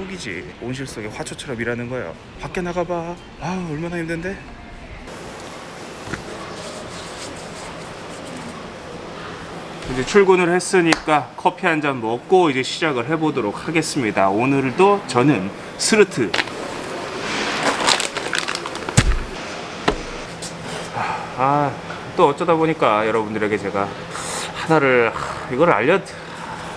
천국이지. 온실 속의 화초처럼 일하는 거예요. 밖에 나가봐. 아 얼마나 힘든데? 이제 출근을 했으니까 커피 한 잔 먹고 이제 시작을 해보도록 하겠습니다. 오늘도 저는 스르트. 아 또 어쩌다 보니까 여러분들에게 제가 하나를 하, 이걸 알려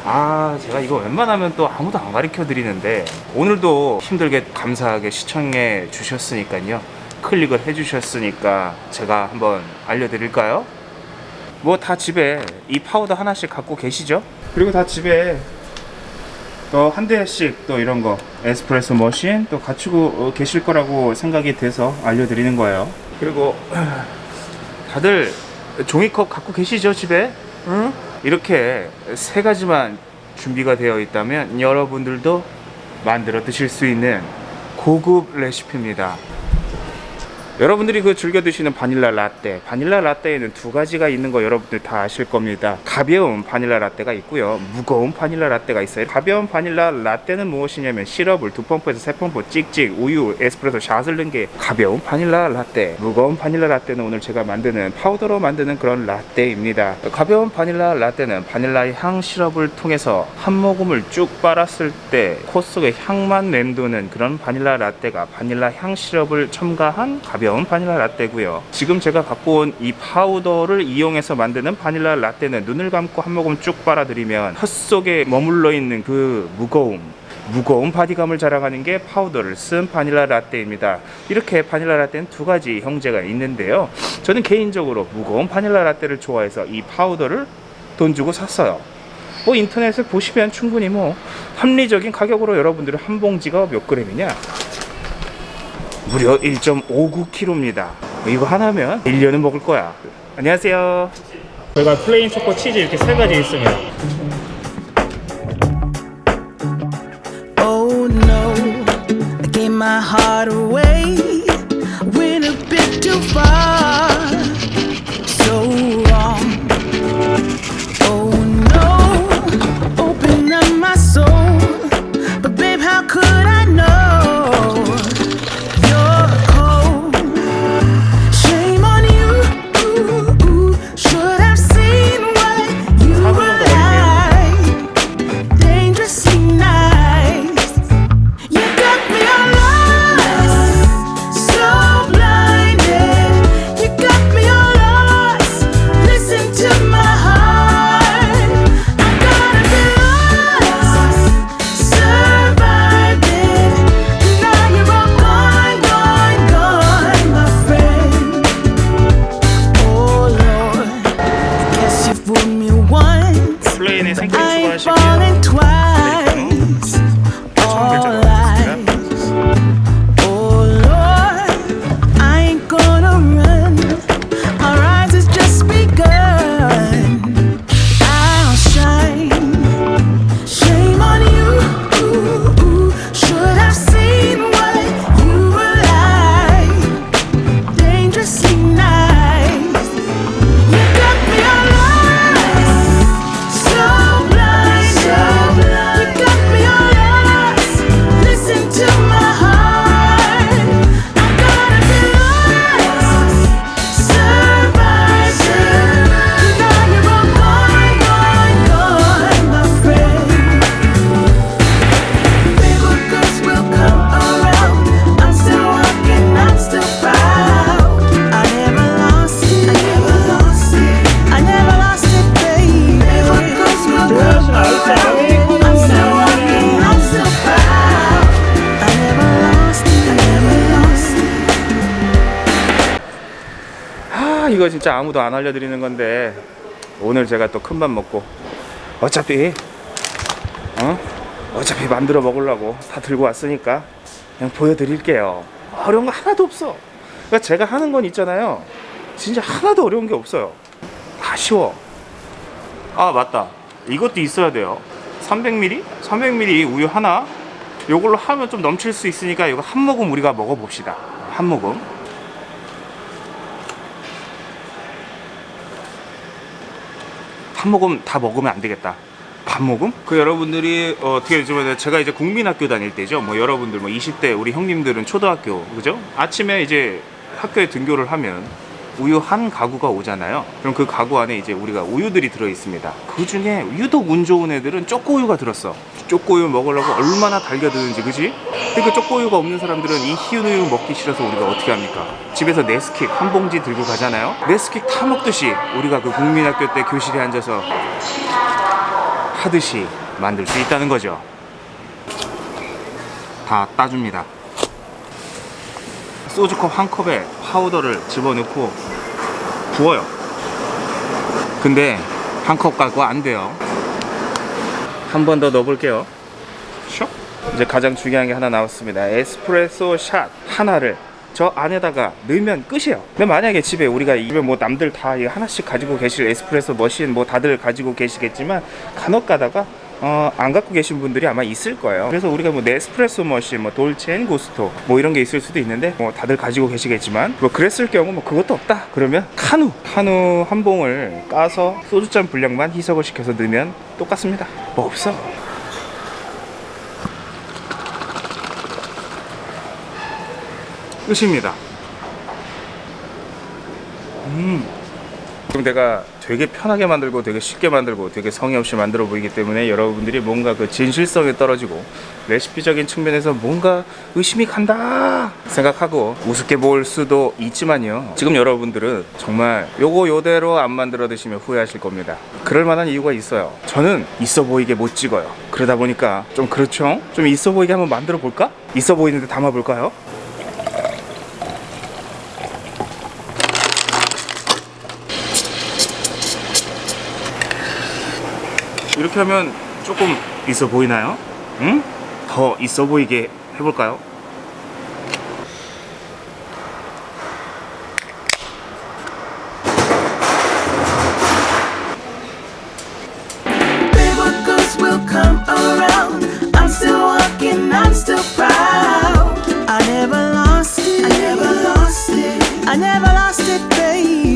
아 제가 이거 웬만하면 또 아무도 안 가르쳐 드리는데 오늘도 힘들게 감사하게 시청해 주셨으니까요 클릭을 해 주셨으니까 제가 한번 알려드릴까요? 뭐 다 집에 이 파우더 하나씩 갖고 계시죠? 그리고 다 집에 또 한 대씩 또 이런 거 에스프레소 머신 또 갖추고 어, 계실 거라고 생각이 돼서 알려드리는 거예요 그리고 다들 종이컵 갖고 계시죠 집에? 응? 이렇게 세 가지만 준비가 되어 있다면 여러분들도 만들어 드실 수 있는 고급 레시피입니다. 여러분들이 그 즐겨 드시는 바닐라 라떼. 바닐라 라떼에는 두 가지가 있는 거 여러분들 다 아실 겁니다. 가벼운 바닐라 라떼가 있고요. 무거운 바닐라 라떼가 있어요. 가벼운 바닐라 라떼는 무엇이냐면 시럽을 두 펌프에서 세 펌프 찍찍 우유 에스프레소 샷을 넣은 게 가벼운 바닐라 라떼. 무거운 바닐라 라떼는 오늘 제가 만드는 파우더로 만드는 그런 라떼입니다. 가벼운 바닐라 라떼는 바닐라의 향 시럽을 통해서 한 모금을 쭉 빨았을 때 코 속에 향만 맴도는 그런 바닐라 라떼가 바닐라 향 시럽을 첨가한 가벼운 바닐라 라떼고요. 지금 제가 갖고 온 이 파우더를 이용해서 만드는 바닐라 라떼는 눈을 감고 한 모금 쭉 빨아들이면 혀 속에 머물러 있는 그 무거움 무거운 바디감을 자랑하는 게 파우더를 쓴 바닐라 라떼입니다. 이렇게 바닐라 라떼는 두 가지 형제가 있는데요. 저는 개인적으로 무거운 바닐라 라떼를 좋아해서 이 파우더를 돈 주고 샀어요. 뭐 인터넷에 보시면 충분히 뭐 합리적인 가격으로 여러분들은 한 봉지가 몇 그램이냐 무려 1.59kg입니다. 이거 하나면 1년은 먹을 거야. 안녕하세요. 저희가 plain 초코 치즈 이렇게 세 가지 있습니다. Oh no, I gave my heart away. Went a bit too far, so 이거 진짜 아무도 안 알려드리는 건데. 오늘 제가 또큰맘 먹고 어차피 어? 어차피 만들어 먹으려고 다 들고 왔으니까 그냥 보여드릴게요. 어려운 거 하나도 없어. 그러니까 제가 하는 건 있잖아요. 진짜 하나도 어려운 게 없어요. 다 쉬워. 아 맞다. 이것도 있어야 돼요. 300ml? 300ml 우유 하나? 요걸로 하면 좀 넘칠 수 있으니까 이거 한 모금 우리가 먹어봅시다. 한 모금 한 모금 다 먹으면 안 되겠다. 반 모금? 그 여러분들이 어, 떻게 좀 제가 이제 국민학교 다닐 때죠. 뭐 여러분들 뭐 20대 우리 형님들은 초등학교 그죠? 아침에 이제 학교에 등교를 하면 우유 한 가구가 오잖아요. 그럼 그 가구 안에 이제 우리가 우유들이 들어 있습니다. 그 중에 유독 운 좋은 애들은 쪼꼬우유가 들었어. 쪼꼬우유 먹으려고 얼마나 달겨드는지, 그지? 그러니까 쪼꼬우유가 없는 사람들은 이 희은 우유 먹기 싫어서 우리가 어떻게 합니까? 집에서 네스킥 한 봉지 들고 가잖아요. 네스킥 타 먹듯이 우리가 그 국민학교 때 교실에 앉아서 하듯이 만들 수 있다는 거죠. 다 따줍니다. 소주컵 한 컵에 파우더를 집어넣고 부어요. 근데 한 컵 갖고 안 돼요. 한 번 더 넣어볼게요. 슉. 이제 가장 중요한 게 하나 나왔습니다. 에스프레소 샷 하나를 저 안에다가 넣으면 끝이에요. 근데 만약에 집에 우리가 집에 뭐 남들 다 하나씩 가지고 계실 에스프레소 머신 뭐 다들 가지고 계시겠지만 간혹 가다가 어, 안 갖고 계신 분들이 아마 있을 거예요. 그래서 우리가 뭐 네스프레소 머신, 뭐 돌체앤 구스토 뭐 이런 게 있을 수도 있는데 뭐 다들 가지고 계시겠지만 뭐 그랬을 경우 뭐 그것도 없다. 그러면 카누, 카누 한 봉을 까서 소주잔 분량만 희석을 시켜서 넣으면 똑같습니다. 뭐 없어. 끝입니다. 음. 내가 되게 편하게 만들고 되게 쉽게 만들고 되게 성의 없이 만들어 보이기 때문에 여러분들이 뭔가 그 진실성에 떨어지고 레시피적인 측면에서 뭔가 의심이 간다 생각하고 우습게 볼 수도 있지만요. 지금 여러분들은 정말 요거 요대로 안 만들어 드시면 후회하실 겁니다. 그럴 만한 이유가 있어요. 저는 있어 보이게 못 찍어요. 그러다 보니까 좀 그렇죠? 좀 있어 보이게 한번 만들어 볼까? 있어 보이는데 담아 볼까요 이렇게 하면 조금 있어 보이나요? 응? 더 있어 보이게 해볼까요?